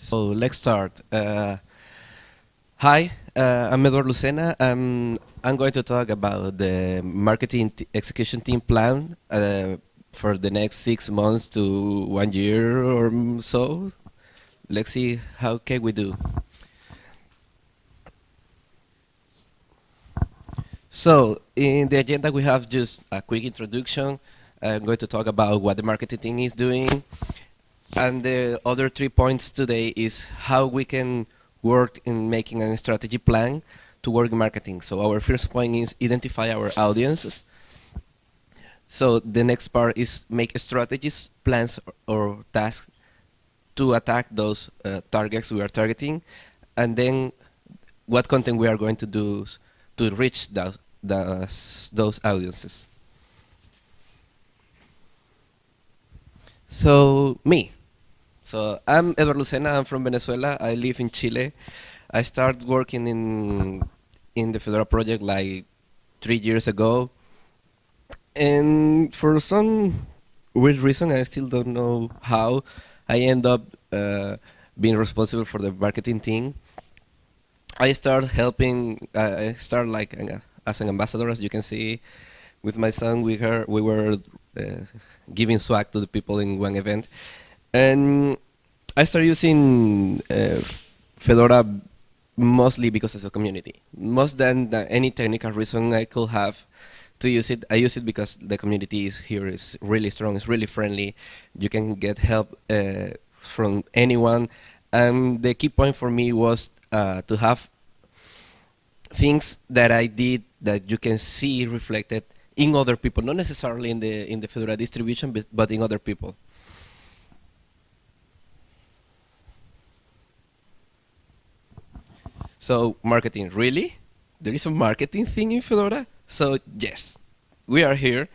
So let's start. Uh, hi, uh, I'm Eduardo Lucena. I'm going to talk about the marketing execution team plan uh, for the next six months to one year or so. Let's see how can we do. So in the agenda we have just a quick introduction. I'm going to talk about what the marketing team is doing, and the other three points today is how we can work in making a strategy plan to work in marketing. So our first point is identify our audiences. So the next part is make strategies, plans, or, tasks to attack those uh, targets we are targeting, and then what content we are going to do to reach those audiences. So me, so I'm Eduardo Lucena. I'm from Venezuela. I live in Chile. I started working in in the Fedora project like three years ago, and for some weird reason, I still don't know how, I end up uh, being responsible for the marketing team. I started helping. Uh, I started like uh, as an ambassador, as you can see, with my son. We were we were uh, giving swag to the people in one event, and I started using uh, Fedora mostly because of the community. Most than any technical reason I could have to use it, I use it because the community is here is really strong, it's really friendly. You can get help uh, from anyone. And the key point for me was uh, to have things that I did that you can see reflected in other people, not necessarily in the in the Fedora distribution, but, but in other people. So marketing, really? There is a marketing thing in Fedora? So yes, we are here.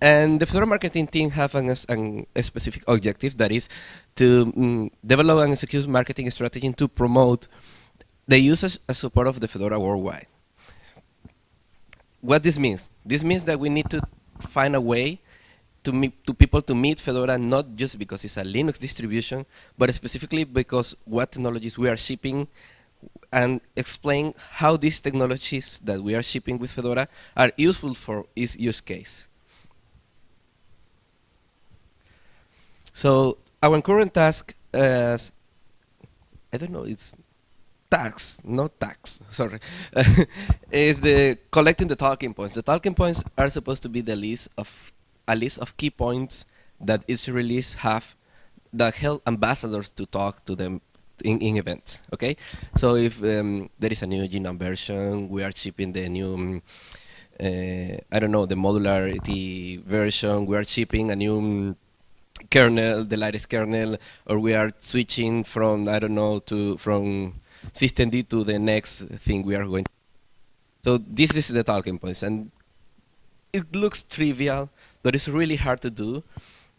And the Fedora marketing team have an, an, a specific objective that is to mm, develop and execute marketing strategy to promote the usage and support of the Fedora worldwide. What this means? This means that we need to find a way to, meet, to people to meet Fedora not just because it's a Linux distribution, but specifically because what technologies we are shipping and explain how these technologies that we are shipping with Fedora are useful for each use case. So our current task is, I don't know, it's tax, not tax, sorry, is the collecting the talking points. The talking points are supposed to be the list of a list of key points that each release have that help ambassadors to talk to them in, in events. Okay, so if um, there is a new GNOME version, we are shipping the new. Um, uh, I don't know the modularity version. We are shipping a new um, kernel, the latest kernel, or we are switching from I don't know to from systemd to the next thing we are going. To. So this is the talking points, and it looks trivial, but it's really hard to do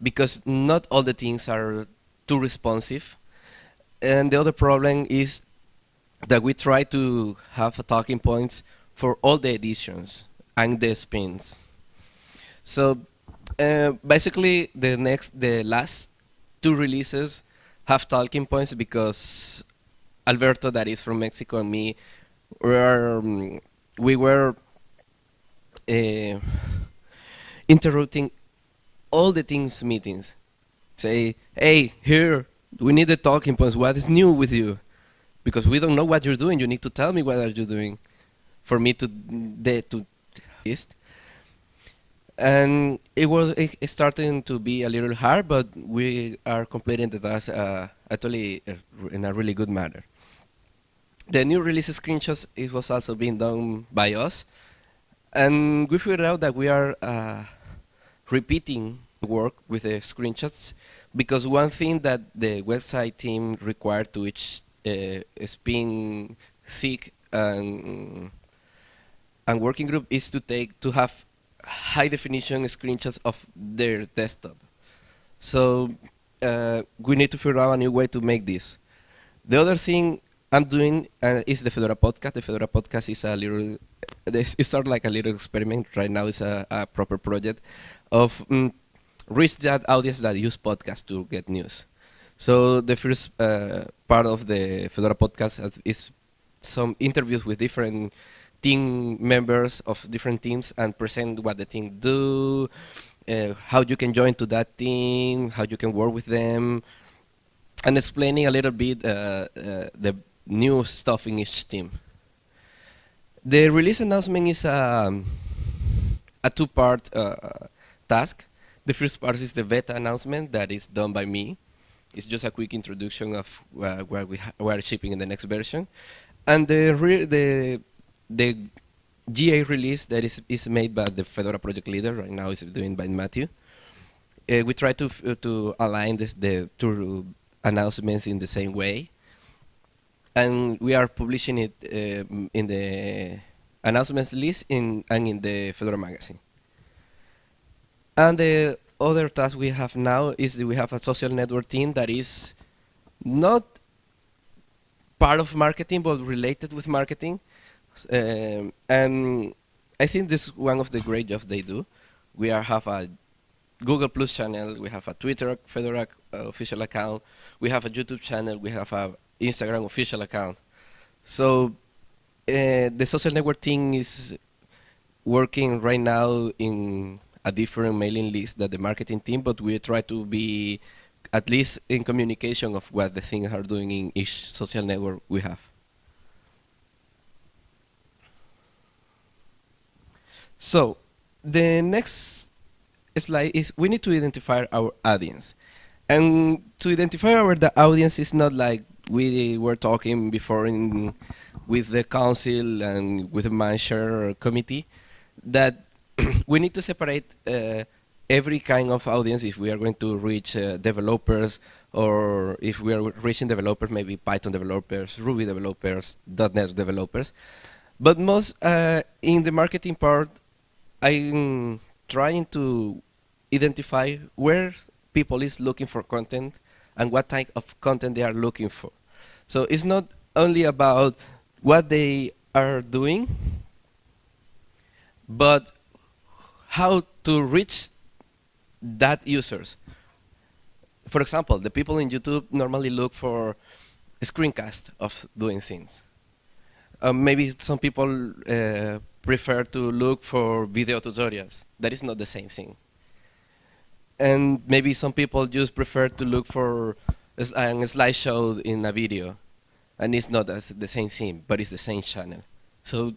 because not all the things are too responsive and the other problem is that we try to have talking points for all the editions and the spins. So uh, basically, the next, the last two releases have talking points because Alberto, that is from Mexico, and me, were um, we were uh, interrupting all the teams meetings. Say, hey, here we need the talking points. What is new with you? Because we don't know what you're doing. You need to tell me what are you doing for me to de, to list. And it was it starting to be a little hard, but we are completing the task uh, actually uh, in a really good manner. The new release screenshots it was also being done by us, and we figured out that we are uh, repeating the work with the screenshots because one thing that the website team required to each uh, spin SIG and and working group is to take to have high definition screenshots of their desktop. So uh, we need to figure out a new way to make this. The other thing I'm doing uh, is the Fedora podcast. The Fedora podcast is a little, it's sort of like a little experiment. Right now it's a, a proper project of um, reach that audience that use podcast to get news. So the first uh, part of the Fedora podcast is some interviews with different team members of different teams and present what the team do, uh, how you can join to that team, how you can work with them, and explaining a little bit uh, uh, the new stuff in each team. The release announcement is um, a two-part uh, task. The first part is the beta announcement that is done by me. It's just a quick introduction of uh, where we, we are shipping in the next version. And the, the, the GA release that is, is made by the Fedora project leader, right now is doing by Matthew. Uh, we try to, to align this, the two announcements in the same way. And we are publishing it uh, in the announcements list in, and in the Fedora magazine. And the other task we have now is that we have a social network team that is not part of marketing, but related with marketing. Um, and I think this is one of the great jobs they do. We are, have a Google Plus channel, we have a Twitter Fedora uh, official account, we have a YouTube channel, we have a Instagram official account. So uh, the social network team is working right now in a different mailing list than the marketing team, but we try to be at least in communication of what the things are doing in each social network we have. So the next slide is we need to identify our audience. And to identify our the audience is not like we were talking before in with the council and with the manager committee that we need to separate uh, every kind of audience if we are going to reach uh, developers or if we are reaching developers, maybe Python developers, Ruby developers, .NET developers. But most uh, in the marketing part, I'm trying to identify where people is looking for content and what type of content they are looking for. So it's not only about what they are doing, but how to reach that users. For example, the people in YouTube normally look for a screencast of doing things. Uh, maybe some people uh, prefer to look for video tutorials. That is not the same thing. And maybe some people just prefer to look for a, a slideshow in a video. And it's not the same thing, but it's the same channel. So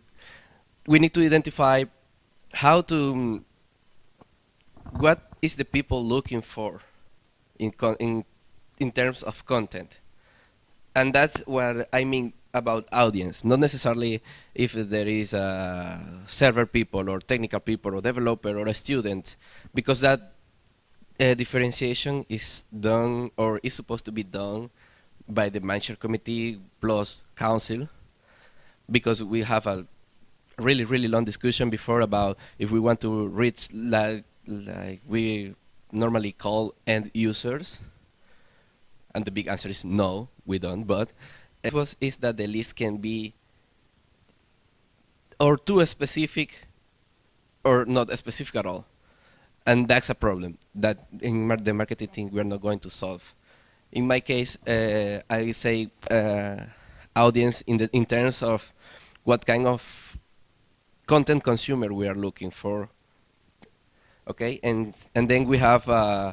we need to identify how to what is the people looking for in in in terms of content? And that's what i mean about audience. Not necessarily if there is a server people or technical people or developer or a student because that uh, differentiation is done or is supposed to be done by the manager committee plus council because we have a really, really long discussion before about if we want to reach like, like we normally call end users. And the big answer is no, we don't. But it was is that the list can be or too specific or not specific at all. And that's a problem that in mar the marketing team we're not going to solve. In my case, uh, I say uh, audience in the in terms of what kind of content consumer we are looking for. Okay, and and then we have uh,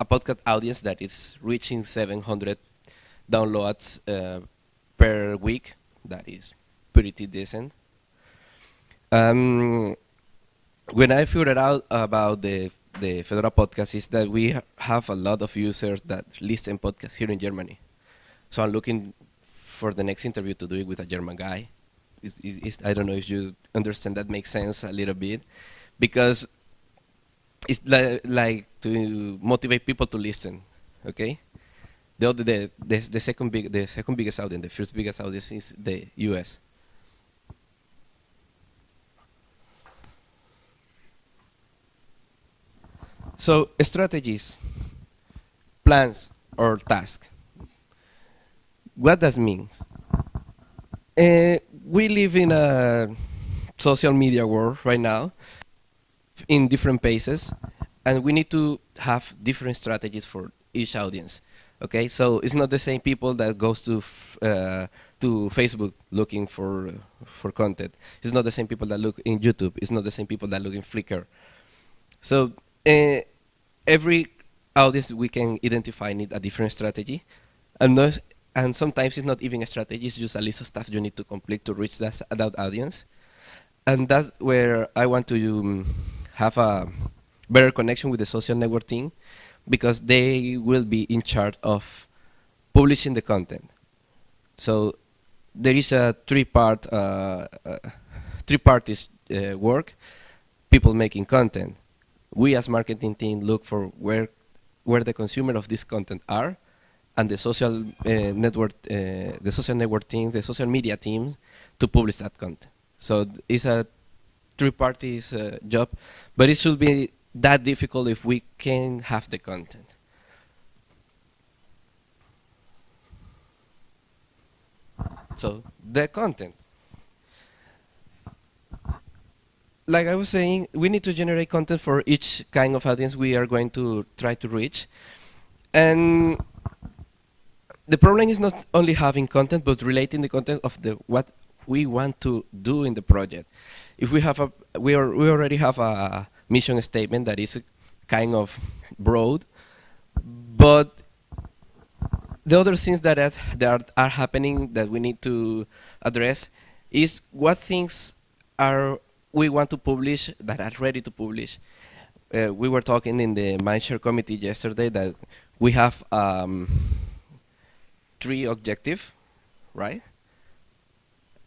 a podcast audience that is reaching 700 downloads uh, per week. That is pretty decent. Um, when I figured out about the the Fedora podcast is that we ha have a lot of users that listen podcasts here in Germany. So I'm looking for the next interview to do it with a German guy I don't know if you understand that makes sense a little bit, because it's like, like to motivate people to listen. Okay, the other the, the the second big the second biggest audience, the first biggest audience is the U.S. So strategies, plans, or tasks. What does means? Uh, we live in a social media world right now in different paces and we need to have different strategies for each audience. Okay, so it's not the same people that goes to uh, to Facebook looking for uh, for content. It's not the same people that look in YouTube. It's not the same people that look in Flickr. So uh, every audience we can identify need a different strategy, and no, and sometimes it's not even a strategy. It's just a list of stuff you need to complete to reach that that audience, and that's where I want to um, have a better connection with the social network team because they will be in charge of publishing the content. So there is a three-part, uh, uh, three parties uh, work. People making content. We as marketing team look for where where the consumer of this content are, and the social uh, network, uh, the social network teams, the social media teams, to publish that content. So it's a three parties uh, job, but it should be that difficult if we can have the content. So the content. Like I was saying, we need to generate content for each kind of audience we are going to try to reach. And the problem is not only having content, but relating the content of the what we want to do in the project. If we have a, we, are, we already have a mission statement that is kind of broad, but the other things that, are, that are, happening that we need to address is what things are we want to publish that are ready to publish. Uh, we were talking in the Mindshare committee yesterday that we have um, three objective, right?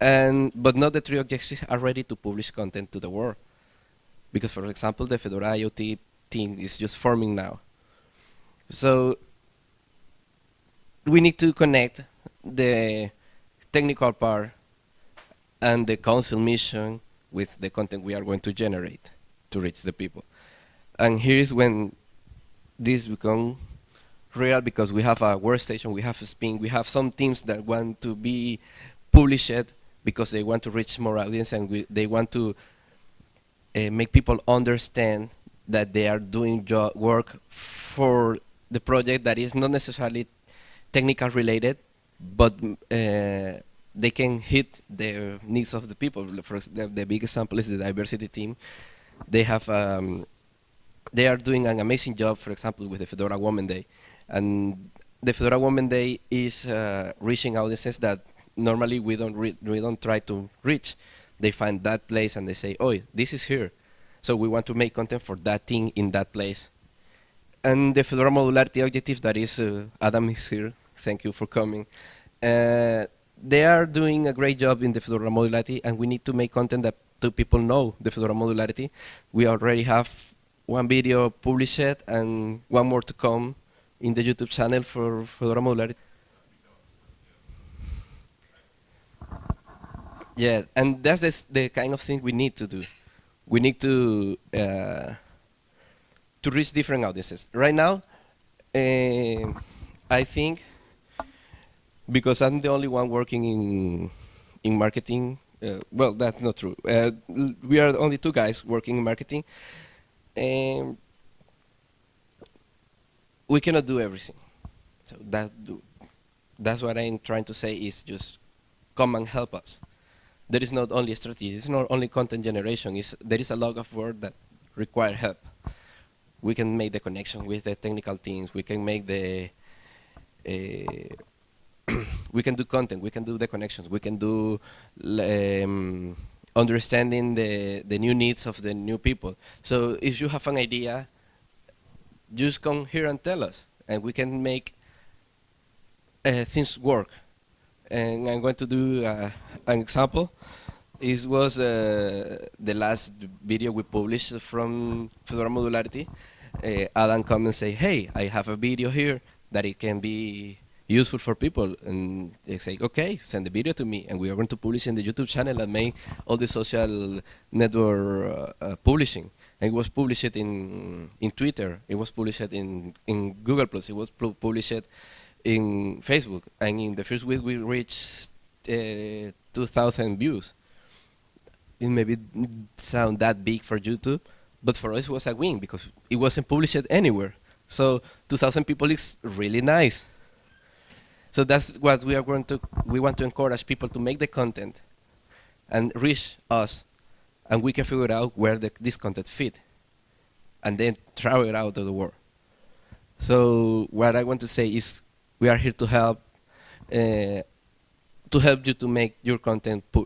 And but not the three objectives are ready to publish content to the world because for example the Fedora IoT team is just forming now. So we need to connect the technical part and the council mission with the content we are going to generate to reach the people. And here is when this become real because we have a workstation, we have a spin, we have some teams that want to be published because they want to reach more audience and we, they want to uh, make people understand that they are doing work for the project that is not necessarily technical related, but uh, they can hit the needs of the people. For the, the big example is the diversity team. They have um, they are doing an amazing job, for example, with the Fedora Women Day, and the Fedora Women Day is uh, reaching audiences that normally we don't we don't try to reach they find that place and they say, oh, this is here. So we want to make content for that thing in that place. And the Fedora modularity objective that is, uh, Adam is here. Thank you for coming. Uh, they are doing a great job in the Fedora modularity and we need to make content that two people know the Fedora modularity. We already have one video published and one more to come in the YouTube channel for Fedora modularity. Yeah, and that's the kind of thing we need to do. We need to uh, to reach different audiences. Right now, uh, I think because I'm the only one working in in marketing. Uh, well, that's not true. Uh, we are only two guys working in marketing, and we cannot do everything. So that that's what I'm trying to say is just come and help us there is not only strategy, it's not only content generation, it's, there is a lot of work that require help. We can make the connection with the technical teams, we can make the, uh, we can do content, we can do the connections, we can do um, understanding the, the new needs of the new people. So if you have an idea, just come here and tell us, and we can make uh, things work and I'm going to do uh, an example. This was uh, the last video we published from Fedora Modularity. Uh, Adam come and say, hey, I have a video here that it can be useful for people. And they say, okay, send the video to me. And we are going to publish in the YouTube channel and make all the social network uh, publishing. It was published in in Twitter. It was published in, in Google+. Plus. It was published in Facebook, and in the first week we reached uh, 2,000 views. It maybe sound that big for YouTube, but for us it was a win because it wasn't published anywhere. So 2,000 people is really nice. So that's what we are going to, we want to encourage people to make the content and reach us and we can figure out where the, this content fit and then travel it out of the world. So what I want to say is we are here to help uh, to help you to make your content uh,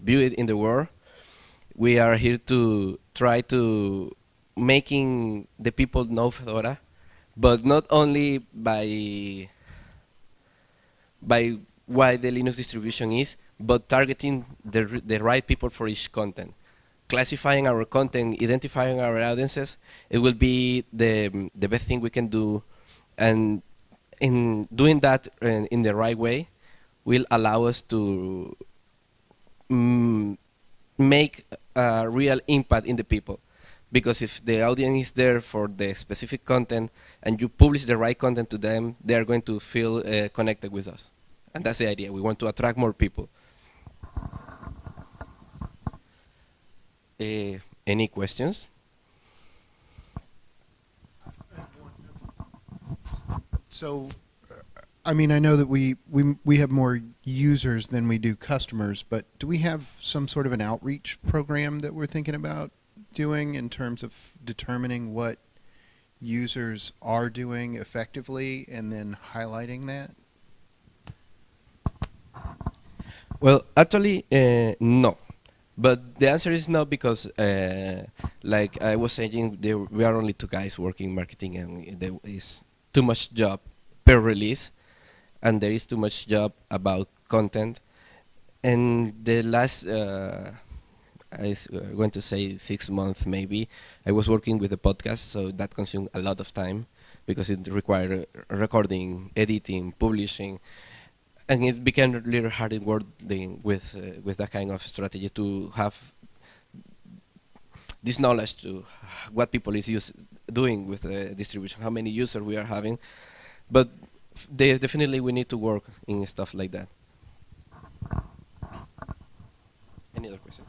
view it in the world. We are here to try to making the people know Fedora, but not only by by why the Linux distribution is, but targeting the, the right people for each content. Classifying our content, identifying our audiences, it will be the, the best thing we can do. And in doing that in, in the right way will allow us to mm, make a real impact in the people. Because if the audience is there for the specific content and you publish the right content to them, they are going to feel uh, connected with us. And that's the idea. We want to attract more people. Uh, any questions? So, I mean, I know that we, we, we have more users than we do customers, but do we have some sort of an outreach program that we're thinking about doing in terms of determining what users are doing effectively and then highlighting that? Well, actually, uh, no. But the answer is no because, uh, like I was saying, there, we are only two guys working marketing, and there is too much job per release, and there is too much job about content. And the last, uh, I uh, going to say six months maybe, I was working with a podcast, so that consumed a lot of time because it required recording, editing, publishing and it became a little hard in working with uh, with that kind of strategy to have this knowledge to what people is use, doing with the distribution, how many users we are having, but definitely we need to work in stuff like that. Any other question?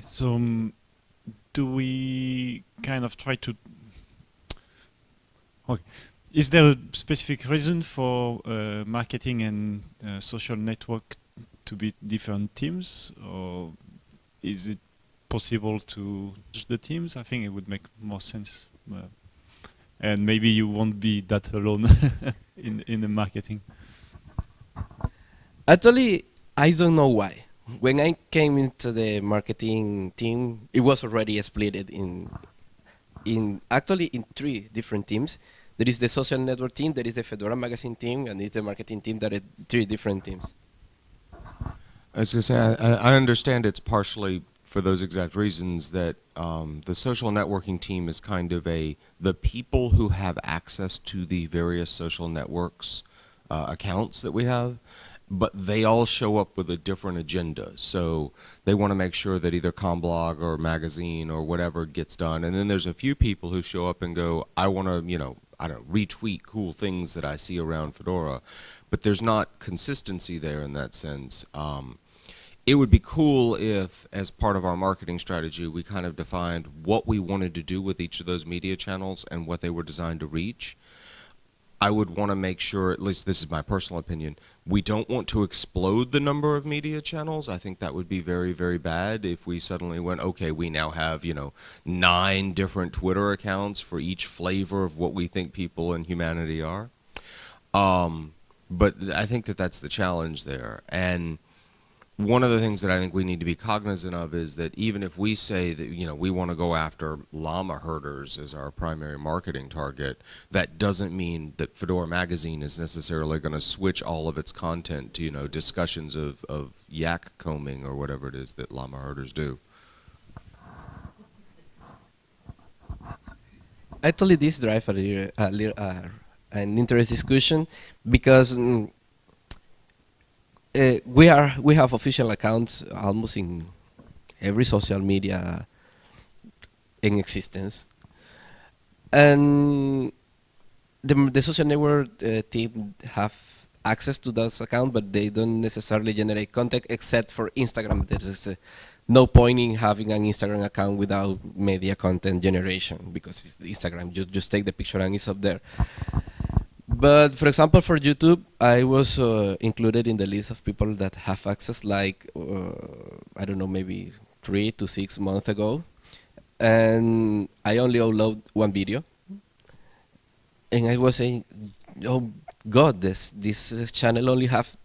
So, um, do we kind of try to? Okay. Is there a specific reason for uh, marketing and uh, social network to be different teams, or is it possible to the teams? I think it would make more sense, uh, and maybe you won't be that alone in in the marketing. Actually, I don't know why. When I came into the marketing team, it was already split in in actually in three different teams there is the social network team, there is the Fedora magazine team, and it's the marketing team that are three different teams. I was going to say, I, I, understand it's partially for those exact reasons that um, the social networking team is kind of a, the people who have access to the various social networks uh, accounts that we have, but they all show up with a different agenda. So they want to make sure that either CommBlog or magazine or whatever gets done. And then there's a few people who show up and go, I want to, you know, I don't know, retweet cool things that I see around Fedora, but there's not consistency there in that sense. Um, it would be cool if, as part of our marketing strategy, we kind of defined what we wanted to do with each of those media channels and what they were designed to reach. I would want to make sure, at least this is my personal opinion, we don't want to explode the number of media channels. I think that would be very, very bad if we suddenly went, okay, we now have, you know, nine different Twitter accounts for each flavor of what we think people and humanity are. Um, but I think that that's the challenge there. And one of the things that I think we need to be cognizant of is that even if we say that you know we want to go after llama herders as our primary marketing target, that doesn't mean that Fedora Magazine is necessarily going to switch all of its content to you know discussions of, of yak combing or whatever it is that llama herders do. Actually, this drive a little, a little uh, an interesting discussion because. Mm, uh, we are we have official accounts almost in every social media in existence, and the the social network uh, team have access to those accounts, but they don't necessarily generate content except for Instagram. There is uh, no point in having an Instagram account without media content generation because Instagram, you just take the picture and it's up there. But for example, for YouTube, I was uh, included in the list of people that have access like, uh, I don't know, maybe three to six months ago. And I only upload one video. And I was saying, oh God, this, this uh, channel only have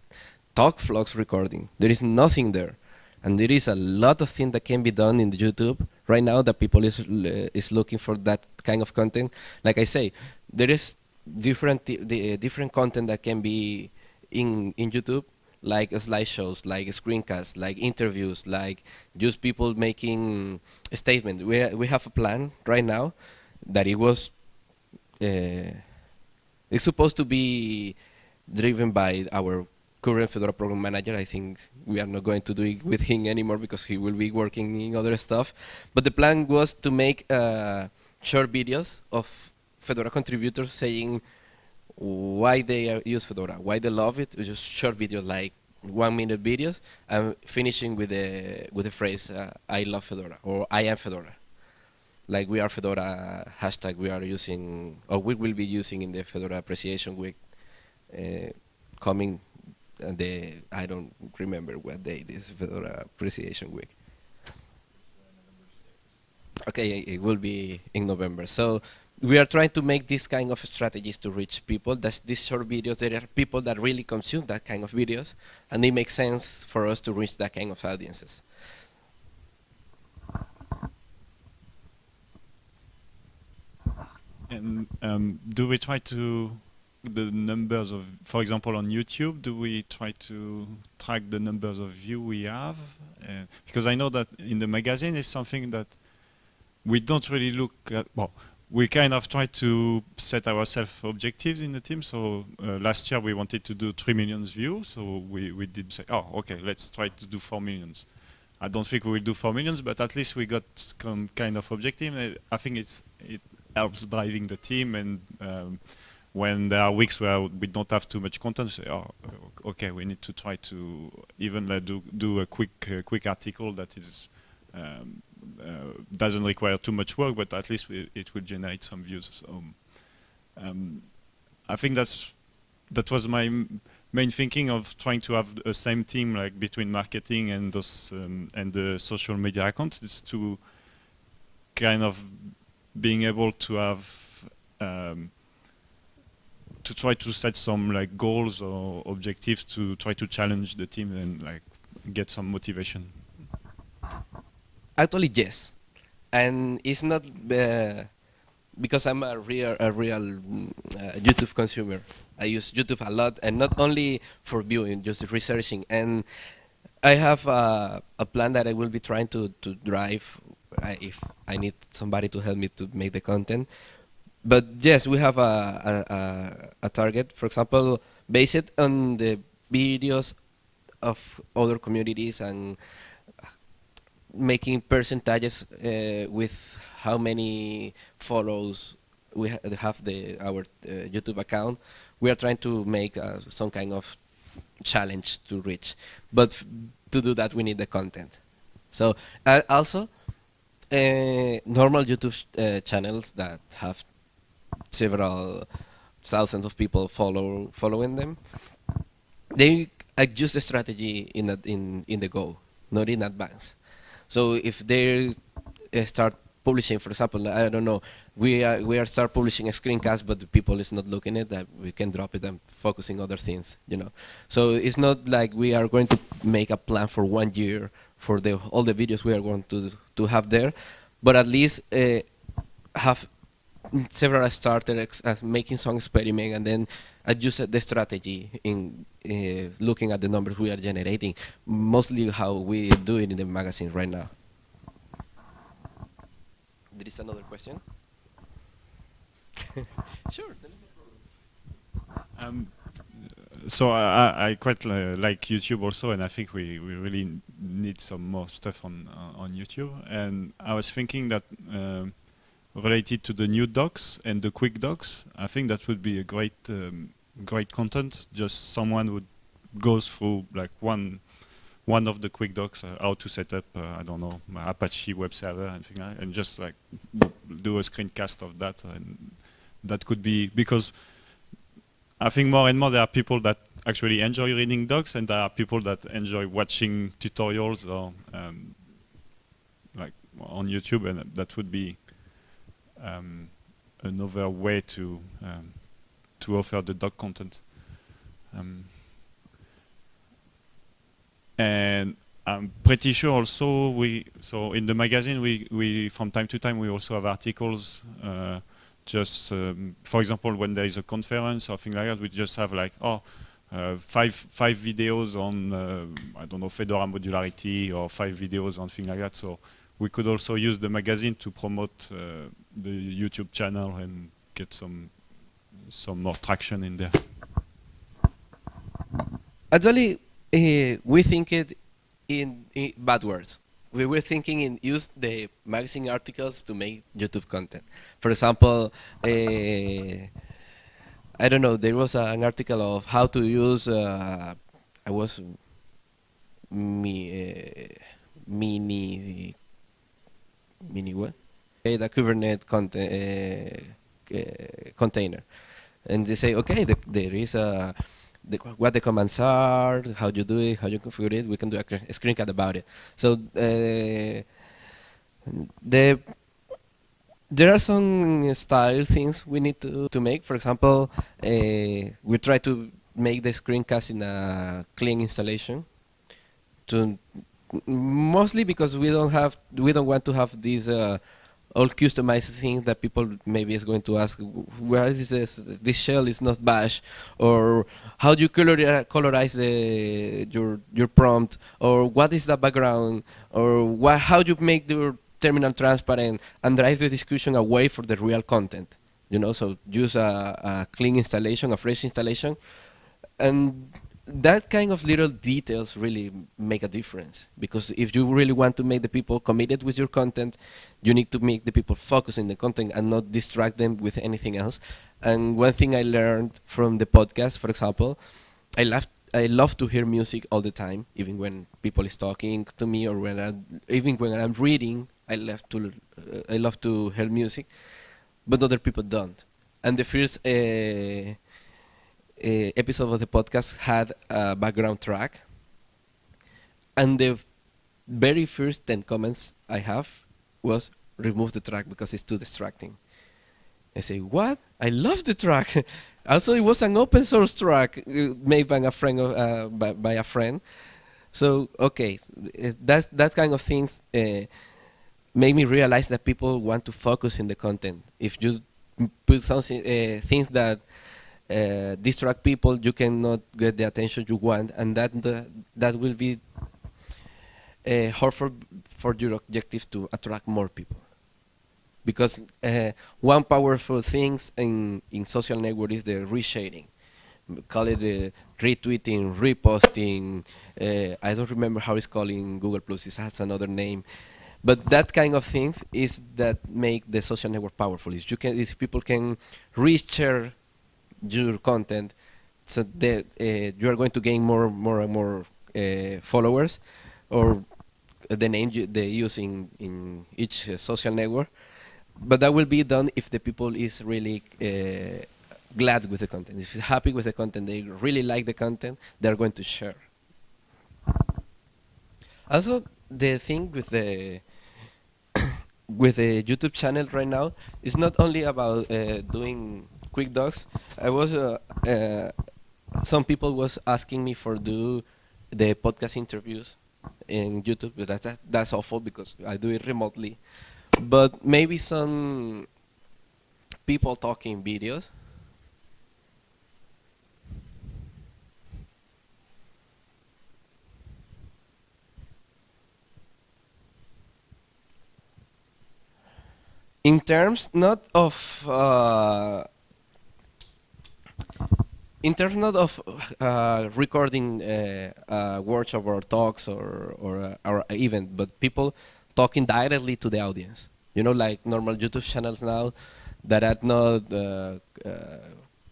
talk vlogs recording. There is nothing there. And there is a lot of things that can be done in YouTube right now that people is, uh, is looking for that kind of content. Like I say, there is different the uh, different content that can be in in YouTube, like slideshows, like screencasts, like interviews, like just people making a statement. We we have a plan right now that it was uh, it's supposed to be driven by our current Fedora program manager. I think we are not going to do it with him anymore because he will be working in other stuff. But the plan was to make uh, short videos of Fedora contributors saying why they use Fedora, why they love it. Just short videos, like one minute videos, and finishing with the with the phrase uh, "I love Fedora" or "I am Fedora." Like we are Fedora hashtag we are using, or we will be using in the Fedora Appreciation Week uh, coming. Uh, the I don't remember what day this Fedora Appreciation Week. Okay, it will be in November. So we are trying to make this kind of strategies to reach people. That's these short videos. There are people that really consume that kind of videos, and it makes sense for us to reach that kind of audiences. And um, do we try to the numbers of, for example, on YouTube, do we try to track the numbers of view we have? Uh, because I know that in the magazine is something that we don't really look at. Well, we kind of try to set ourselves objectives in the team. So uh, last year we wanted to do 3 million views. So we, we did say, oh, okay, let's try to do 4 millions. I don't think we will do 4 millions, but at least we got some kind of objective. I think it's it helps driving the team. And um, when there are weeks where we don't have too much content, say, oh, okay, we need to try to even uh, do, do a quick, uh, quick article that is um, doesn't require too much work, but at least we, it will generate some views. So um, I think that's that was my main thinking of trying to have a same team like between marketing and those um, and the social media account is to kind of being able to have um, to try to set some like goals or objectives to try to challenge the team and like get some motivation. Actually, yes, and it's not uh, because I'm a real a real uh, YouTube consumer. I use YouTube a lot, and not only for viewing, just researching. And I have uh, a plan that I will be trying to to drive uh, if I need somebody to help me to make the content. But yes, we have a a, a target. For example, based on the videos of other communities and making percentages uh, with how many follows we ha have the our uh, YouTube account. We are trying to make uh, some kind of challenge to reach, but to do that we need the content. So also, uh, normal YouTube uh, channels that have several thousands of people follow following them, they adjust the strategy in a, in in the go, not in advance. So if they start publishing, for example, I don't know, we are we are start publishing a screencast, but the people is not looking at that, we can drop it and focusing other things, you know. So it's not like we are going to make a plan for one year for the all the videos we are going to to have there, but at least uh, have several starters as making some experiment and then adjust the strategy in uh, looking at the numbers we are generating, mostly how we do it in the magazine right now. There is another question? sure. Um, so I, I quite uh, like YouTube also, and I think we, we really need some more stuff on uh, on YouTube. And I was thinking that related to the new docs and the quick docs, I think that would be a great um, great content. Just someone would goes through like one one of the quick docs, uh, how to set up, uh, I don't know, Apache web server and things like and just like do a screencast of that. And that could be, because I think more and more there are people that actually enjoy reading docs and there are people that enjoy watching tutorials or um, like on YouTube and that would be um, another way to um, to offer the doc content. Um, and I'm pretty sure also we so in the magazine we we from time to time we also have articles uh, just um, for example when there is a conference or thing like that we just have like oh uh, five five videos on uh, I don't know Fedora modularity or five videos on thing like that so we could also use the magazine to promote uh, the YouTube channel and get some some more traction in there. Actually, uh, we think it in, in, bad words. We were thinking in use the magazine articles to make YouTube content. For example, uh, I don't know. There was an article of how to use. Uh, I was me mini mini what? The Kubernetes content, container, and they say, okay, the, there is a the, what the commands are, how you do it, how you configure it. We can do a, a screencast about it. So the there are some style things we need to, to make. For example, uh, we try to make the screencast in a clean installation. To mostly because we don't have we don't want to have these uh, all customized things that people maybe is going to ask where is this? This shell is not bash. Or how do you color, colorize the your your prompt? Or what is the background? Or what how do you make your terminal transparent and drive the discussion away from the real content? You know so use a, a clean installation a fresh installation. And that kind of little details really make a difference. Because if you really want to make the people committed with your content you need to make the people focus in the content and not distract them with anything else. And one thing i learned from the podcast for example i love i love to hear music all the time even when people is talking to me or when I, even when i'm reading i love to uh, i love to hear music but other people don't. And the first uh, episode of the podcast had a background track, and the very first 10 comments I have was remove the track because it's too distracting. I say, what? I love the track. also, it was an open source track uh, made by a friend. Uh, by, by, a friend. So okay, that that kind of things uh, made me realize that people want to focus in the content. If you put something uh, things that uh, distract people, you cannot get the attention you want, and that the, that will be uh, hard for, your objective to attract more people. Because uh, one powerful thing in, in social network is the reshading. Call it retweeting, reposting. Uh, I don't remember how it's called in Google Plus. It has another name. But that kind of things is that make the social network powerful. Is you can, if people can reshare your content so that uh, you are going to gain more more and more uh, followers or the name you, they use in, in each social network. But that will be done if the people is really uh, glad with the content. If happy with the content they really like the content they're going to share. Also the thing with the with the youtube channel right now is not only about uh, doing quick docs. I was uh, uh, some people was asking me for do the podcast interviews in YouTube, but that, that, that's awful because I do it remotely. But maybe some people talking videos. In terms not of uh, in terms of uh, recording uh, uh, workshop or talks or or, or event, but people talking directly to the audience. You know, like normal YouTube channels now that are not uh, uh,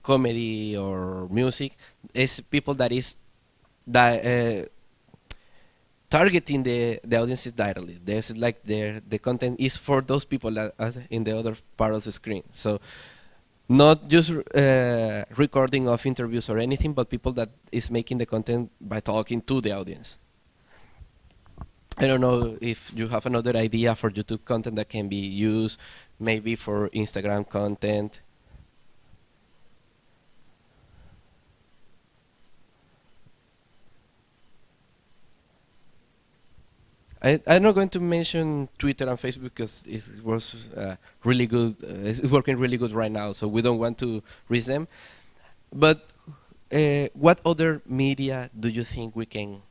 comedy or music. It's people that is that uh, targeting the the audiences directly. There's like the the content is for those people that in the other part of the screen. So not just uh, recording of interviews or anything, but people that is making the content by talking to the audience. I don't know if you have another idea for YouTube content that can be used, maybe for Instagram content. I, I'm not going to mention Twitter and Facebook because it was uh, really good. Uh, it's working really good right now, so we don't want to risk them. But uh, what other media do you think we can?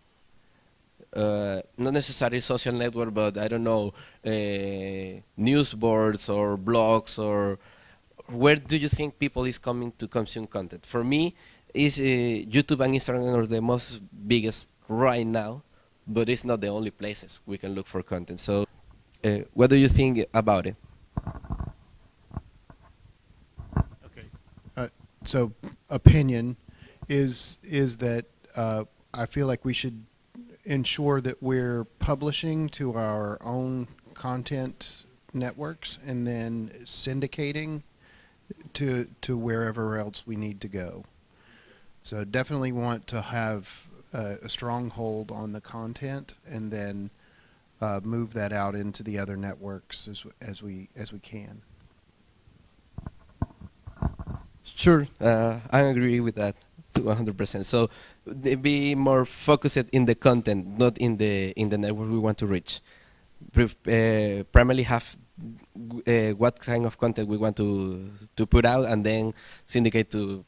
Uh, not necessarily social network, but I don't know, uh, news boards or blogs or where do you think people is coming to consume content? For me, is uh, YouTube and Instagram are the most biggest right now but it's not the only places we can look for content. So, uh, what do you think about it? Okay. Uh, so, opinion is is that uh, I feel like we should ensure that we're publishing to our own content networks and then syndicating to to wherever else we need to go. So definitely want to have uh, a stronghold on the content and then uh, move that out into the other networks as, as we as we can. Sure, uh, I agree with that to 100%. So be more focused in the content, not in the in the network we want to reach. Uh, primarily have uh, what kind of content we want to to put out, and then syndicate to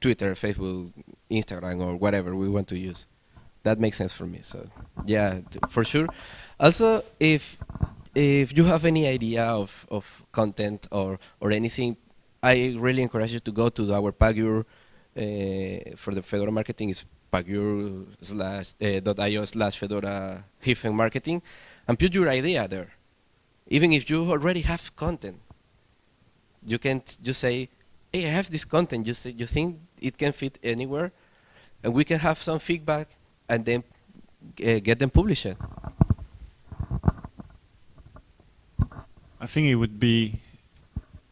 Twitter, Facebook, Instagram, or whatever we want to use. That makes sense for me. So yeah, for sure. Also, if if you have any idea of, of content or, or anything, I really encourage you to go to our Pagure uh, for the Fedora marketing is pagure slash uh, dot io slash Fedora hyphen marketing and put your idea there. Even if you already have content, you can just say, hey, I have this content. You, say, you think it can fit anywhere? And we can have some feedback and then uh, get them published. I think it would be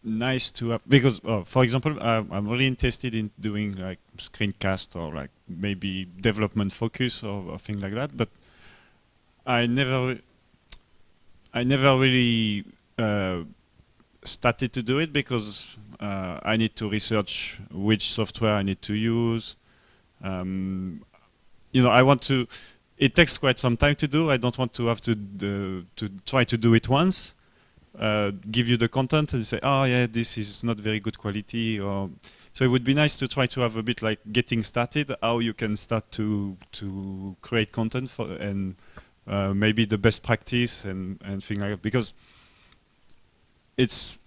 nice to have, because, uh, for example, I'm, I'm really interested in doing like screencast or like maybe development focus or, or things like that, but I never, I never really uh, started to do it because uh, I need to research which software I need to use. Um, you know, I want to. It takes quite some time to do. I don't want to have to to try to do it once. Uh, give you the content and say, oh yeah, this is not very good quality. Or so it would be nice to try to have a bit like getting started, how you can start to to create content for and uh, maybe the best practice and and things like that because it's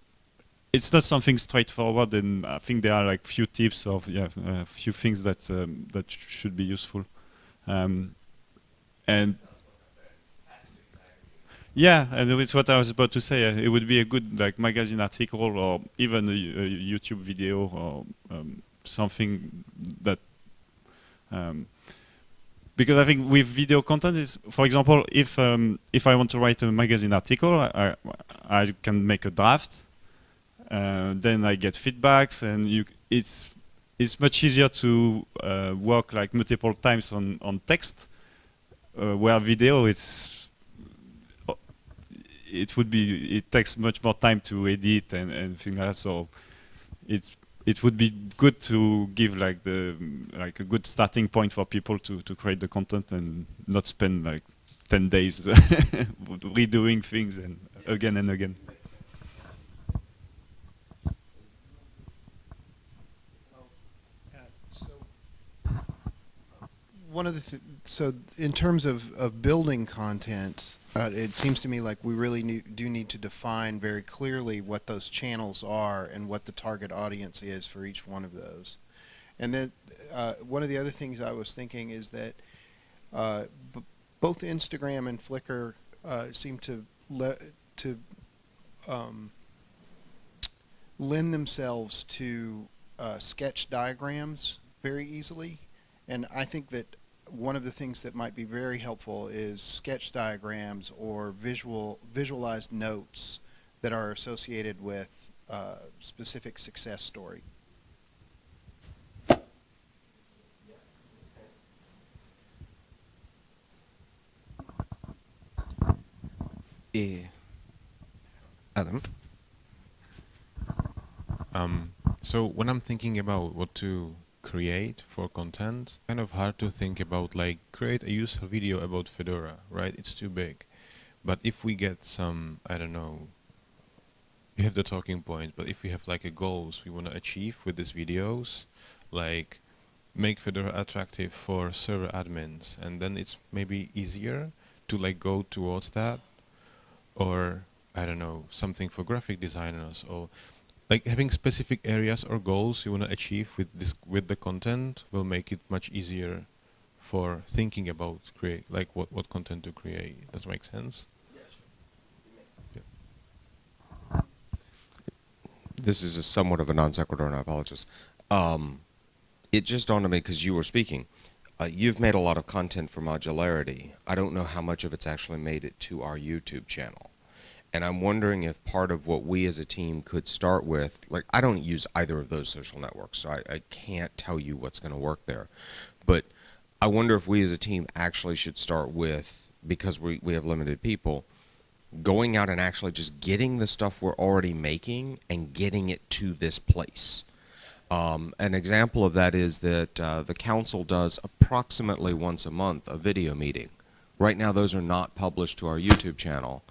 it's not something straightforward, and I think there are like few tips or yeah, a few things that um, that sh should be useful. Um, and yeah, and it's what I was about to say. Uh, it would be a good like magazine article or even a, a YouTube video or um, something that. Um, because I think with video content is, for example, if um, if I want to write a magazine article, I, I can make a draft uh, then I get feedbacks, and you, it's it's much easier to uh, work like multiple times on on text, uh, where video it's it would be it takes much more time to edit and and things like that. So it's it would be good to give like the like a good starting point for people to to create the content and not spend like 10 days redoing things and again and again. one of the th so in terms of, of building content, uh, it seems to me like we really need, do need to define very clearly what those channels are and what the target audience is for each one of those. And then uh, one of the other things I was thinking is that uh, both Instagram and Flickr uh, seem to to um, lend themselves to uh, sketch diagrams very easily, and I think that one of the things that might be very helpful is sketch diagrams or visual visualized notes that are associated with a specific success story. Adam. Um, so when I'm thinking about what to create for content, kind of hard to think about like create a useful video about Fedora, right? It's too big. But if we get some, I don't know, we have the talking point, but if we have like a goals we want to achieve with these videos, like make Fedora attractive for server admins, and then it's maybe easier to like go towards that, or I don't know, something for graphic designers, or like having specific areas or goals you want to achieve with this with the content will make it much easier for thinking about create like what what content to create. Does that make sense? this is a somewhat of a non sequitur, and I apologize. Um, it just dawned on me because you were speaking. Uh, you've made a lot of content for modularity. I don't know how much of it's actually made it to our YouTube channel. And I'm wondering if part of what we as a team could start with, like, I don't use either of those social networks, so I, I can't tell you what's going to work there. But I wonder if we as a team actually should start with, because we, we have limited people, going out and actually just getting the stuff we're already making and getting it to this place. Um, an example of that is that uh, the council does approximately once a month a video meeting. Right now, those are not published to our YouTube channel.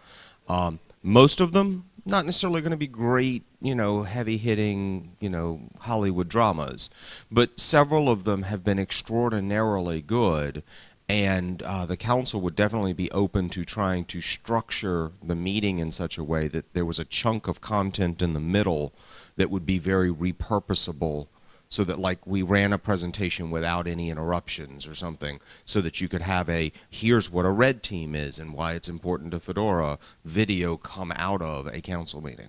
Um, most of them? Not necessarily going to be great, you know, heavy-hitting, you know, Hollywood dramas, but several of them have been extraordinarily good and uh, the council would definitely be open to trying to structure the meeting in such a way that there was a chunk of content in the middle that would be very repurposable so that like we ran a presentation without any interruptions or something so that you could have a here's what a red team is and why it's important to Fedora video come out of a council meeting.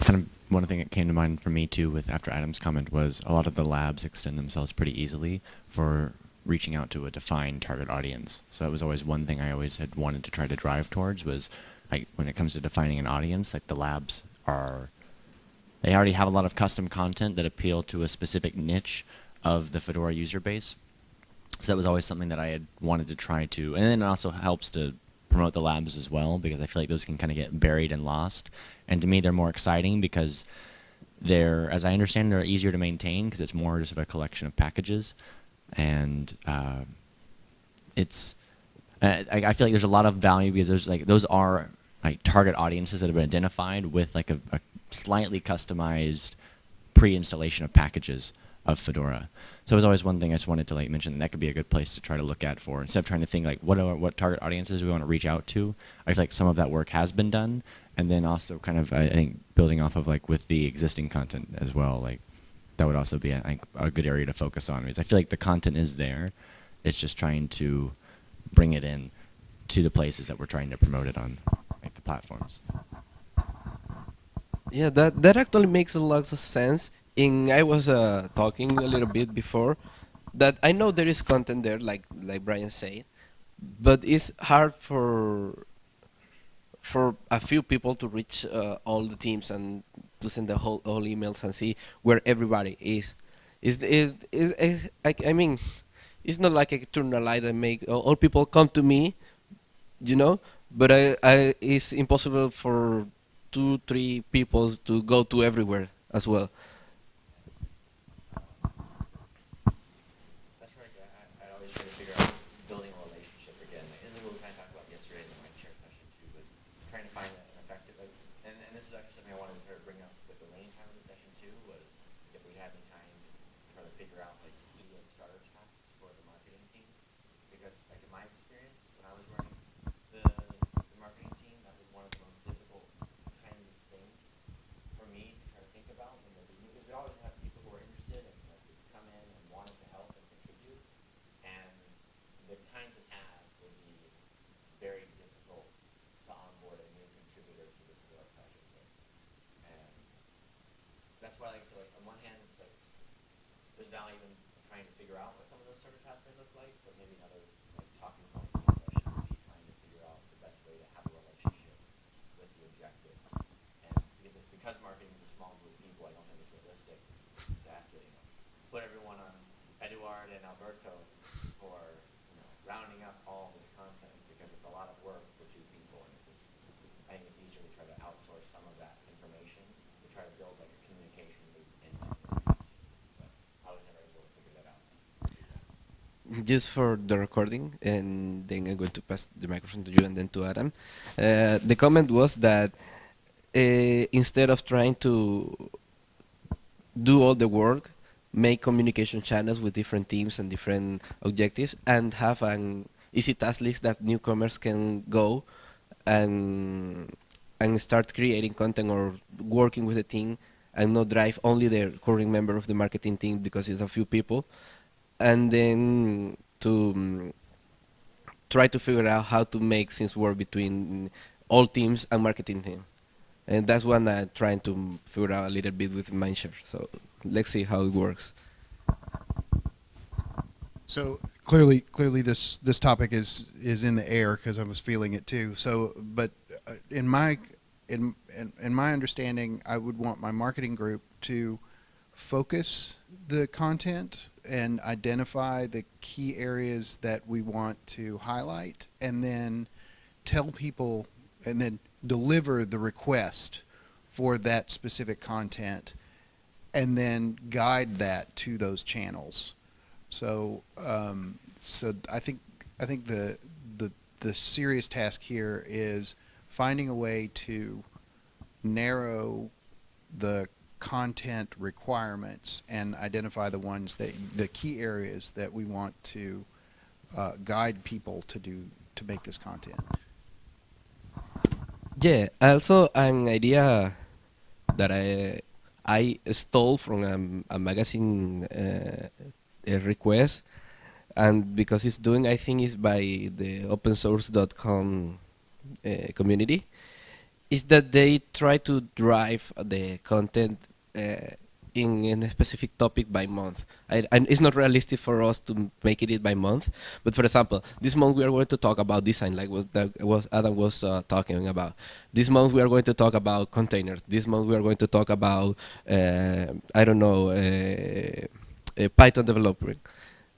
kind of one thing that came to mind for me too with after Adam's comment was a lot of the labs extend themselves pretty easily for reaching out to a defined target audience. So that was always one thing I always had wanted to try to drive towards was like when it comes to defining an audience, like the labs are they already have a lot of custom content that appeal to a specific niche of the Fedora user base. So that was always something that I had wanted to try to, and then it also helps to promote the labs as well because I feel like those can kind of get buried and lost. And to me, they're more exciting because they're, as I understand, they're easier to maintain because it's more just of a collection of packages, and uh, it's. I, I feel like there's a lot of value because there's like those are like target audiences that have been identified with like a, a slightly customized pre-installation of packages of Fedora. So it was always one thing I just wanted to like mention that, that could be a good place to try to look at for instead of trying to think like what are what target audiences we want to reach out to. I feel like some of that work has been done, and then also kind of I think building off of like with the existing content as well. Like that would also be think, a good area to focus on because I feel like the content is there. It's just trying to bring it in to the places that we're trying to promote it on, like the platforms. Yeah, that that actually makes a lot of sense. In I was uh, talking a little bit before that I know there is content there, like like Brian said, but it's hard for for a few people to reach uh, all the teams and to send the whole all emails and see where everybody is. Is is is, is I, I mean, it's not like I turn a light and make all, people come to me, you know. But I, I it's impossible for two, three people to go to everywhere as well. That's right. I, I always try to figure out building a relationship again. Like, this is what we kind of talked about yesterday in the Mindshare session too, was trying to find an effective, like, and, and this is actually something I wanted to sort of bring up with the lane time of the session too, was if we had any time to try to figure out like key like starter tasks for the marketing team. Because like in my experience, when I was running the, the marketing team, that was one of the most difficult kinds of things for me to try to think about when they're beginning, because we always have people who are interested and like, come in and wanted to help and contribute, and the kinds of tasks would be very difficult that's why, like, so like, on one hand, it's like, there's value in trying to figure out what some of those server tasks may look like, but maybe another, like, talking point in this session would be trying to figure out the best way to have a relationship with the objectives. And because, it- because marketing is a small group of people, I don't think it's realistic to have to, you know, put everyone on Eduard and Alberto for, you know, rounding up all this content, because it's a lot of work for two people, and it's just, I think it's easier to try to outsource some of that information, to try to build like a communication loop in that information. But I was never able to figure that out. Just for the recording, and then I'm going to pass the microphone to you and then to Adam. Uh, the comment was that uh, instead of trying to do all the work, make communication channels with different teams and different objectives, and have an easy task list that newcomers can go and and start creating content or working with the team and not drive only the current member of the marketing team because it's a few people and then to um, try to figure out how to make things work between all teams and marketing team. And that's what I'm trying to figure out a little bit with Mindshare. So let's see how it works. So clearly, clearly, this this topic is is in the air because I was feeling it too. So, but uh, in my in, in in my understanding, I would want my marketing group to focus the content and identify the key areas that we want to highlight, and then tell people, and then deliver the request for that specific content, and then guide that to those channels. So, um, so I think I think the the the serious task here is finding a way to narrow the content requirements and identify the ones that the key areas that we want to uh, guide people to do to make this content. Yeah, also an idea that I I stole from a, a magazine uh, a request, and because it's doing, I think it's by the opensource.com uh, community, is that they try to drive the content uh, in, in a specific topic by month. I, and it's not realistic for us to make it it by month. But for example, this month we are going to talk about design, like what was Adam was uh, talking about. This month we are going to talk about containers. This month we are going to talk about uh, I don't know uh, uh, Python developing.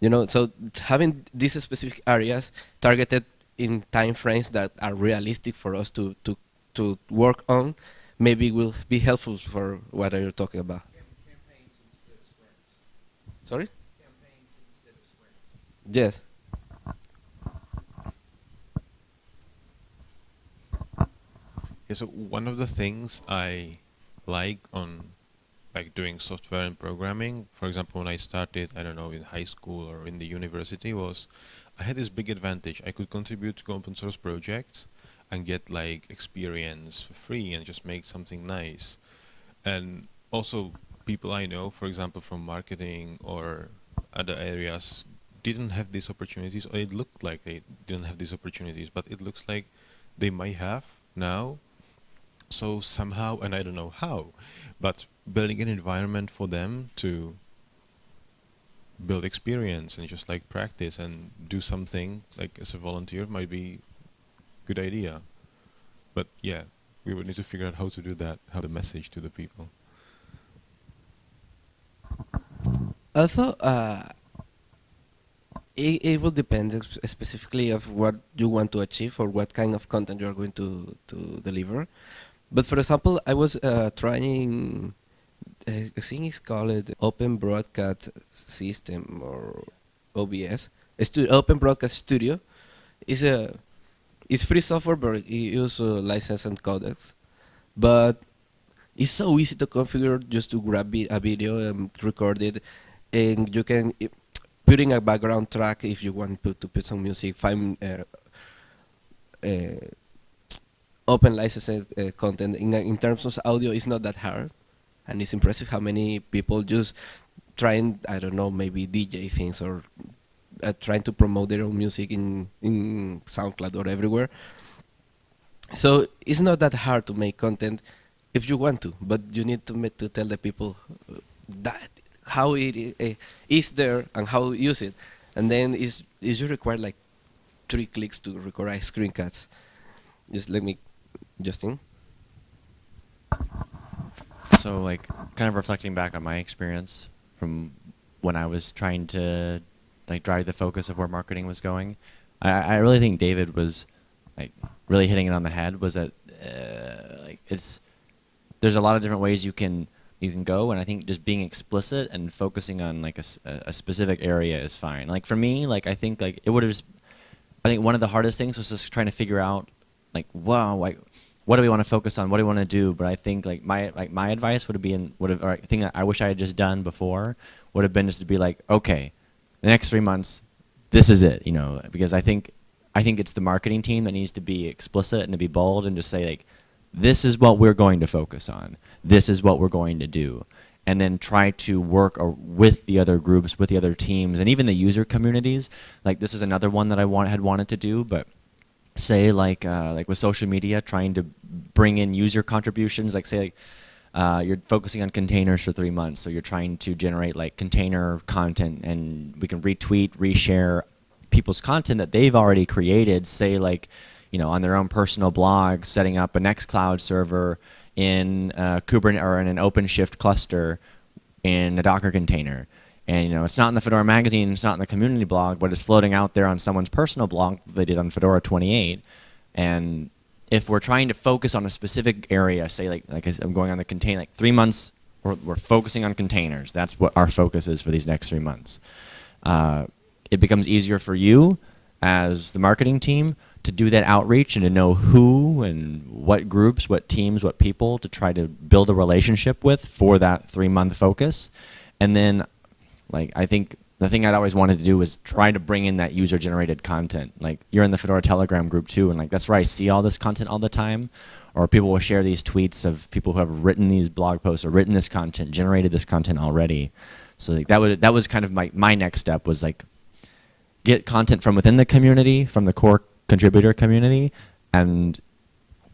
You know, so having these specific areas targeted in time frames that are realistic for us to to to work on, maybe will be helpful for what you're talking about. Sorry? Yes. Yeah, so one of the things I like on like doing software and programming, for example, when I started, I don't know, in high school or in the university, was I had this big advantage. I could contribute to open source projects and get like experience for free and just make something nice. And also, people I know, for example, from marketing or other areas, didn't have these opportunities, or it looked like they didn't have these opportunities, but it looks like they might have now. So somehow, and I don't know how, but building an environment for them to build experience and just like practice and do something like as a volunteer might be good idea. But yeah, we would need to figure out how to do that, how the message to the people. Also, uh, it, it will depend specifically of what you want to achieve or what kind of content you are going to, to deliver. But for example, I was uh, trying, uh, I think it's called Open Broadcast System or OBS, a stu- Open Broadcast Studio. It's a it's free software, but it uses license and codecs. But it's so easy to configure just to grab a video and record it, and you can i- put in a background track if you want to, to put some music, find uh, uh, open licensed uh, content. In, in terms of audio, it's not that hard, and it's impressive how many people just trying, I don't know, maybe DJ things or uh, trying to promote their own music in in SoundCloud or everywhere. So it's not that hard to make content if you want to, but you need to to tell the people uh, that how it uh, is there and how use it, and then is is you require like three clicks to record screencasts. Just let me, Justin. So like kind of reflecting back on my experience from when I was trying to like drive the focus of where marketing was going, I, I really think David was like really hitting it on the head. Was that uh, like it's there's a lot of different ways you can you can go, and I think just being explicit and focusing on like a, a specific area is fine. Like for me, like I think like it would have. I think one of the hardest things was just trying to figure out like wow like what do we want to focus on? What do we want to do? But I think like my like my advice would have been would have or I I wish I had just done before would have been just to be like okay, the next three months, this is it, you know, because I think I think it's the marketing team that needs to be explicit and to be bold and to say like this is what we're going to focus on. This is what we're going to do. And then try to work with the other groups, with the other teams, and even the user communities. Like this is another one that I want, had wanted to do, but say like uh, like with social media, trying to bring in user contributions. Like say like uh, you're focusing on containers for three months, so you're trying to generate like container content, and we can retweet, reshare people's content that they've already created. Say like you know on their own personal blog, setting up a Nextcloud server in uh, Kubernetes or in an OpenShift cluster in a Docker container and you know, it's not in the Fedora magazine, it's not in the community blog, but it's floating out there on someone's personal blog they did on Fedora 28. And if we're trying to focus on a specific area, say like like I'm going on the contain like three months, we're, we're focusing on containers. That's what our focus is for these next three months. Uh, it becomes easier for you as the marketing team to do that outreach and to know who and what groups, what teams, what people to try to build a relationship with for that three month focus. And then like I think the thing I'd always wanted to do was try to bring in that user generated content. Like you're in the Fedora Telegram group too, and like that's where I see all this content all the time. Or people will share these tweets of people who have written these blog posts or written this content, generated this content already. So like that would that was kind of my my next step was like get content from within the community, from the core contributor community, and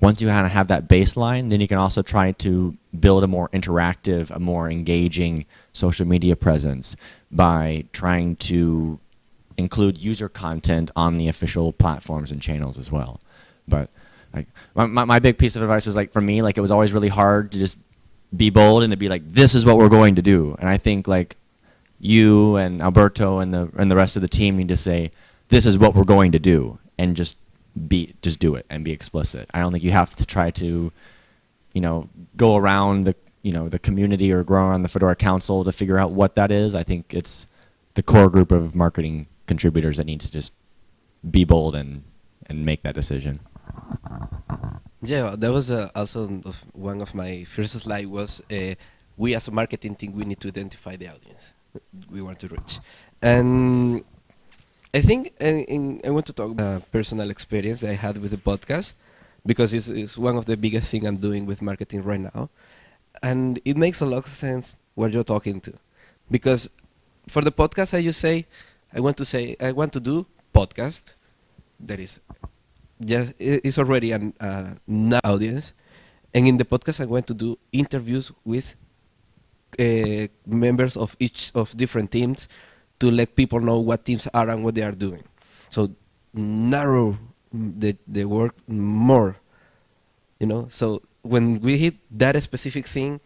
once you kind of have that baseline, then you can also try to build a more interactive, a more engaging social media presence by trying to include user content on the official platforms and channels as well. But like my, my big piece of advice was like for me, like it was always really hard to just be bold and to be like, this is what we're going to do. And I think like you and Alberto and the and the rest of the team need to say, this is what we're going to do, and just be just do it and be explicit. I don't think you have to try to, you know, go around the you know the community or grow on the Fedora Council to figure out what that is. I think it's the core group of marketing contributors that need to just be bold and and make that decision. Yeah, that was uh, also one of my first slides was uh, we as a marketing team we need to identify the audience we want to reach, and I think in, in, I want to talk about personal experience that I had with the podcast because it's, it's one of the biggest thing I'm doing with marketing right now, and it makes a lot of sense what you're talking to, because for the podcast I just say I want to say I want to do podcast that is just it's already an uh, audience, and in the podcast I want to do interviews with uh, members of each of different teams to let people know what teams are and what they are doing. So narrow the the work more. You know, so when we hit that specific thing,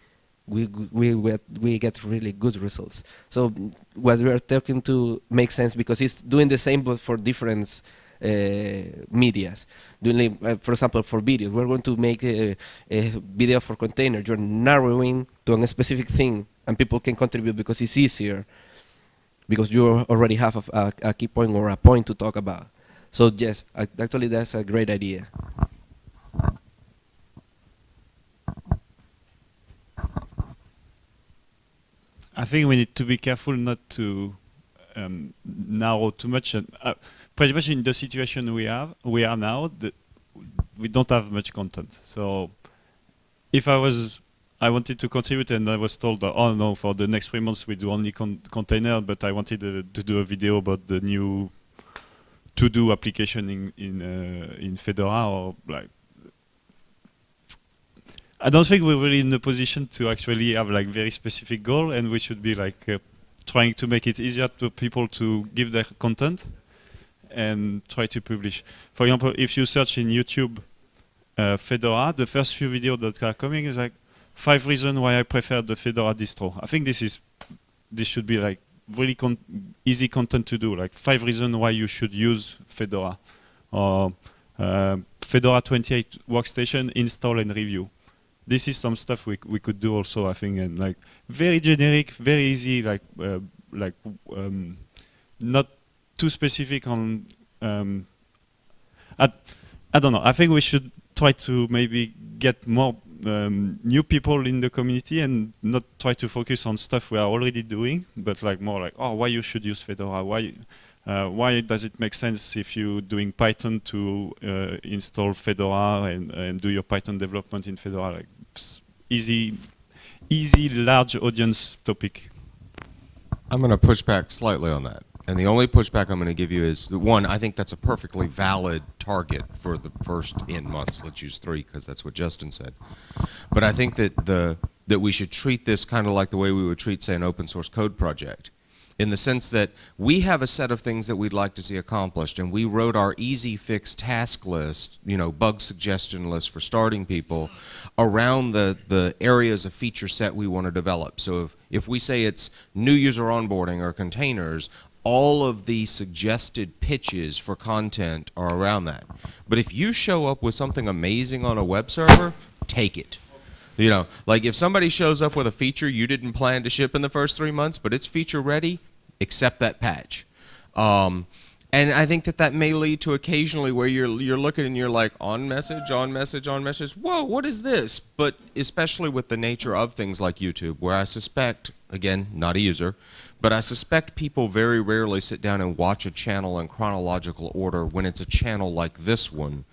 we we we, we get really good results. So what we are talking to makes sense because it's doing the same but for different uh, medias. Doing, uh, for example, for videos, we're going to make a, a video for container. You're narrowing to a specific thing, and people can contribute because it's easier because you already have a, a, a, key point or a point to talk about. So yes, actually that's a great idea. I think we need to be careful not to um, narrow too much. Uh, pretty much in the situation we have, we are now, we don't have much content. So if I was I wanted to contribute and I was told, oh no, for the next three months we do only con container, but I wanted uh, to do a video about the new to-do application in in uh, in Fedora or like. I don't think we're really in a position to actually have like very specific goal, and we should be like uh, trying to make it easier to people to give their content and try to publish. For example, if you search in YouTube uh, Fedora, the first few videos that are coming is like five reasons why I prefer the Fedora distro. I think this is this should be like really con easy content to do, like five reasons why you should use Fedora or uh, Fedora 28 workstation install and review. This is some stuff we we could do also, I think, and like very generic, very easy, like uh, like um, not too specific on. Um, I, I don't know. I think we should try to maybe get more um, new people in the community and not try to focus on stuff we are already doing, but like more like, oh, why you should use Fedora? Why, uh, why does it make sense if you're doing Python to uh, install Fedora and, and do your Python development in Fedora? Like easy, easy, large audience topic. I'm going to push back slightly on that. And the only pushback I'm going to give you is one, I think that's a perfectly valid target for the first in months. Let's use three because that's what Justin said. But I think that the that we should treat this kind of like the way we would treat, say, an open source code project in the sense that we have a set of things that we'd like to see accomplished. And we wrote our easy fix task list you know bug suggestion list for starting people around the the areas of feature set we want to develop. So if if we say it's new user onboarding or containers all of the suggested pitches for content are around that. But if you show up with something amazing on a web server take it you know, like if somebody shows up with a feature you didn't plan to ship in the first three months, but it's feature ready, accept that patch. Um, and I think that that may lead to occasionally where you're you're looking and you're like on message, on message, on message. Whoa, what is this? But especially with the nature of things like YouTube, where I suspect, again, not a user, but I suspect people very rarely sit down and watch a channel in chronological order when it's a channel like this one.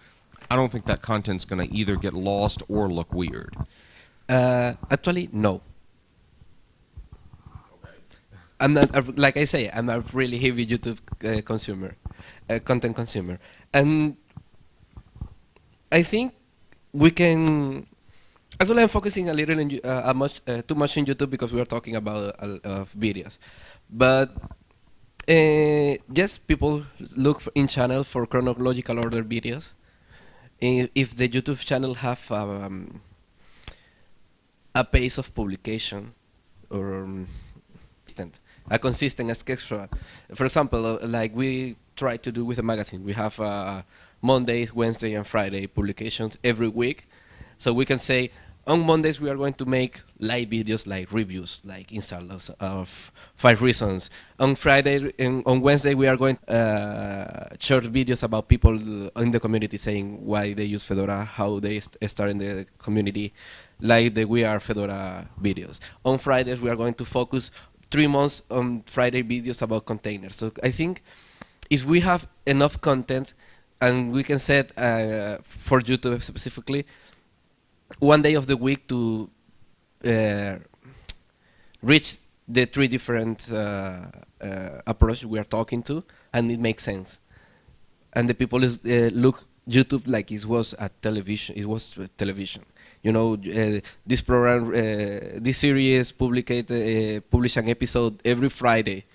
I don't think that content's going to either get lost or look weird. Uh, actually, no. I'm not, uh, like I say, I'm a really heavy YouTube uh, consumer, uh, content consumer. And I think we can, actually I'm focusing a little in, uh, much, uh, too much in YouTube because we are talking about uh, videos. But just people look in channel for chronological order videos. If the YouTube channel have um, a pace of publication or um, a consistent schedule. For example, uh, like we try to do with a magazine, we have uh, Monday, Wednesday, and Friday publications every week. So we can say on Mondays we are going to make live videos like reviews, like installers of five reasons. On Friday and on Wednesday we are going uh, short videos about people in the community saying why they use Fedora, how they st start in the community, like the We Are Fedora videos. On Fridays we are going to focus three months on Friday videos about containers. So I think if we have enough content and we can set uh, for YouTube specifically one day of the week to uh, reach the three different uh, uh, approaches we are talking to, and it makes sense. And the people is, uh, look YouTube like it was a television. It was television. You know, uh, this program, uh, this series publicate, publish an episode every Friday,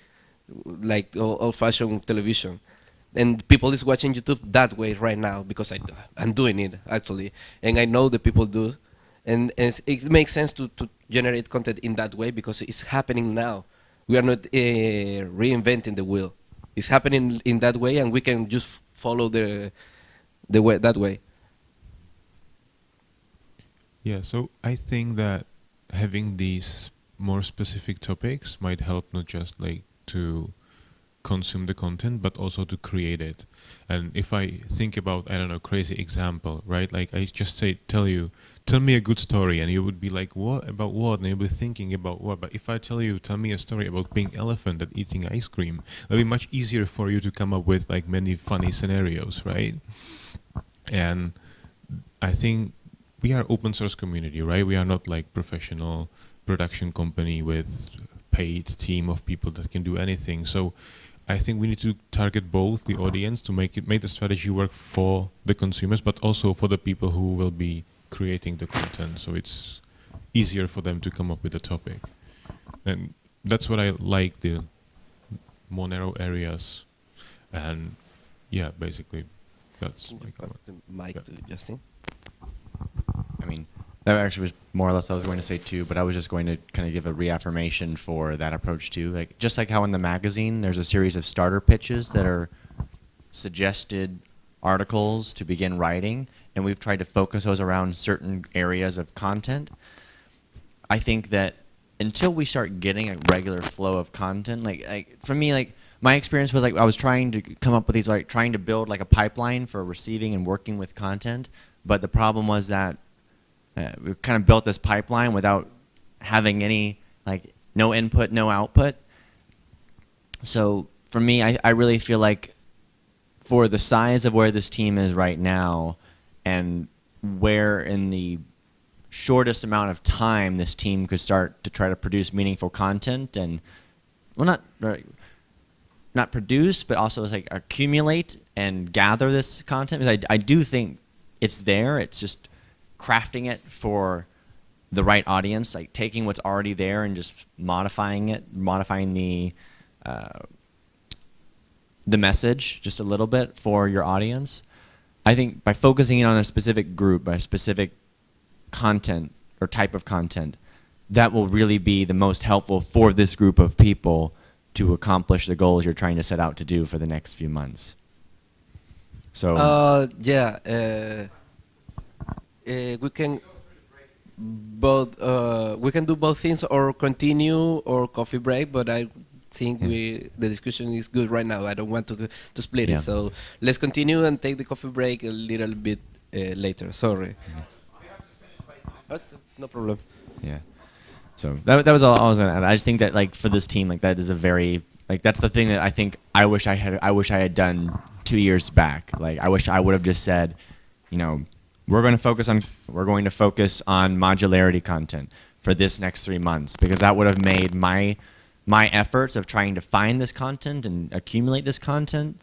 like old-fashioned television and people is watching YouTube that way right now because I, I'm doing it actually, and I know the people do, and, and it makes sense to, to generate content in that way because it's happening now. We are not uh, reinventing the wheel. It's happening in that way, and we can just follow the the way that way. Yeah, so I think that having these more specific topics might help not just like to consume the content, but also to create it. And if I think about, I don't know, crazy example, right? Like I just say, tell you, tell me a good story, and you would be like, what about what? And you'll be thinking about what. But if I tell you, tell me a story about being elephant and eating ice cream, it'll be much easier for you to come up with like many funny scenarios, right? And I think we are open source community, right? We are not like professional production company with paid team of people that can do anything. So I think we need to target both the audience to make it make the strategy work for the consumers, but also for the people who will be creating the content, so it's easier for them to come up with a topic. And that's what I like the more narrow areas, and yeah, basically that's my Pass the mic Yeah. to Justin. I mean, that actually was more or less I was going to say too, but I was just going to kind of give a reaffirmation for that approach too. Like just like how in the magazine there's a series of starter pitches that are suggested articles to begin writing, and we've tried to focus those around certain areas of content. I think that until we start getting a regular flow of content, like, like for me, like my experience was like I was trying to come up with these, like trying to build like a pipeline for receiving and working with content, but the problem was that uh, we kind of built this pipeline without having any like no input, no output. So for me, I, I really feel like for the size of where this team is right now and where in the shortest amount of time this team could start to try to produce meaningful content and well not not produce but also like accumulate and gather this content because I, I do think it's there it's just crafting it for the right audience like taking what's already there and just modifying it modifying the uh, the message just a little bit for your audience. I think by focusing on a specific group, by a specific content or type of content, that will really be the most helpful for this group of people to accomplish the goals you're trying to set out to do for the next few months. So Uh, yeah, uh, we can both uh, we can do both things or continue or coffee break. But I think Yeah. we the discussion is good right now. I don't want to to split Yeah. it. So let's continue and take the coffee break a little bit uh, later. Sorry. Uh, no problem. Yeah. So that, that was all I was gonna add. I just think that like for this team, like that is a very like that's the thing that I think I wish I had I wish I had done two years back. Like I wish I would have just said, you know, we're going to focus on we're going to focus on modularity content for this next three months because that would have made my my efforts of trying to find this content and accumulate this content.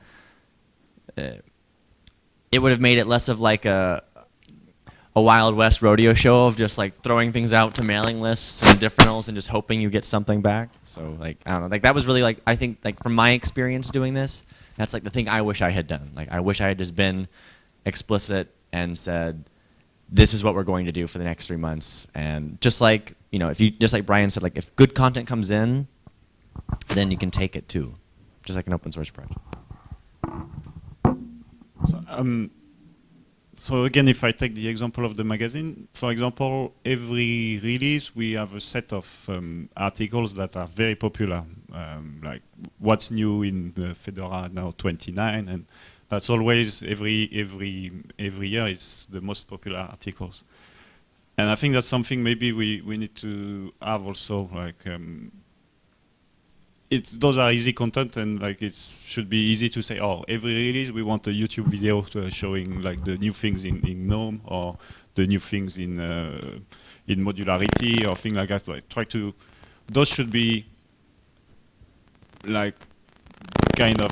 Uh, it would have made it less of like a a Wild West rodeo show of just like throwing things out to mailing lists and differentals and just hoping you get something back. So like I don't know, like that was really like I think like from my experience doing this, that's like the thing I wish I had done. Like I wish I had just been explicit and said, this is what we're going to do for the next three months. And just like you know, if you just like Brian said, like if good content comes in, then you can take it too, just like an open source project. So, um, so again, if I take the example of the magazine, for example, every release we have a set of um, articles that are very popular, um, like what's new in Fedora now 29, and that's always every every every year it's the most popular articles. And I think that's something maybe we, we need to have also like um, it's those are easy content and like it should be easy to say oh every release we want a YouTube video to, uh, showing like the new things in, in GNOME or the new things in uh, in modularity or things like that like try to those should be like kind of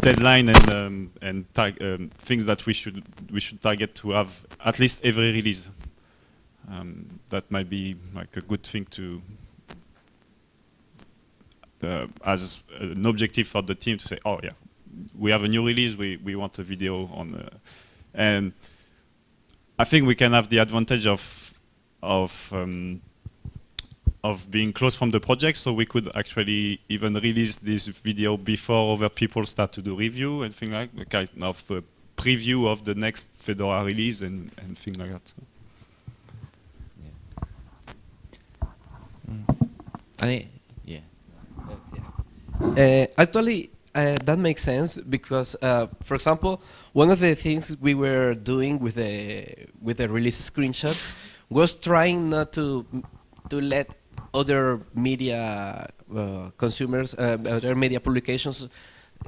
deadline and um, and um, things that we should we should target to have at least every release. Um, that might be like a good thing to uh, as an objective for the team to say, oh yeah, we have a new release, we, we want a video on, uh, and I think we can have the advantage of of um, of being close from the project, so we could actually even release this video before other people start to do review and things like that, kind of a preview of the next Fedora release and, and things like that. I think yeah. Uh, actually, uh, that makes sense because, uh, for example, one of the things we were doing with the with the release screenshots was trying not to to let other media uh, consumers, uh, other media publications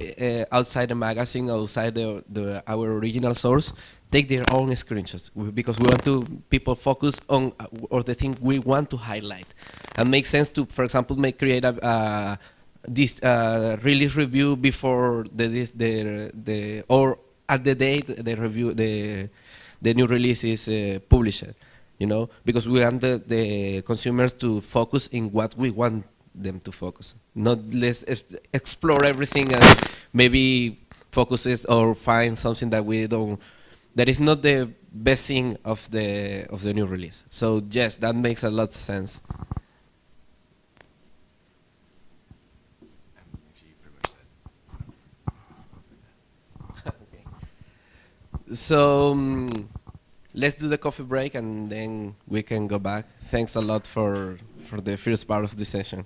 uh, outside the magazine, outside the, the our original source, take their own screenshots because we want to people focus on uh, or the thing we want to highlight, and make sense to, for example, make create a. Uh, this uh, release review before the this, the the or at the date the review the the new release is uh, published. You know, because we want the, the consumers to focus in what we want them to focus, not let's explore everything and maybe focuses or find something that we don't that is not the best thing of the of the new release. So yes, that makes a lot of sense. So um, let's do the coffee break and then we can go back. Thanks a lot for for the first part of the session.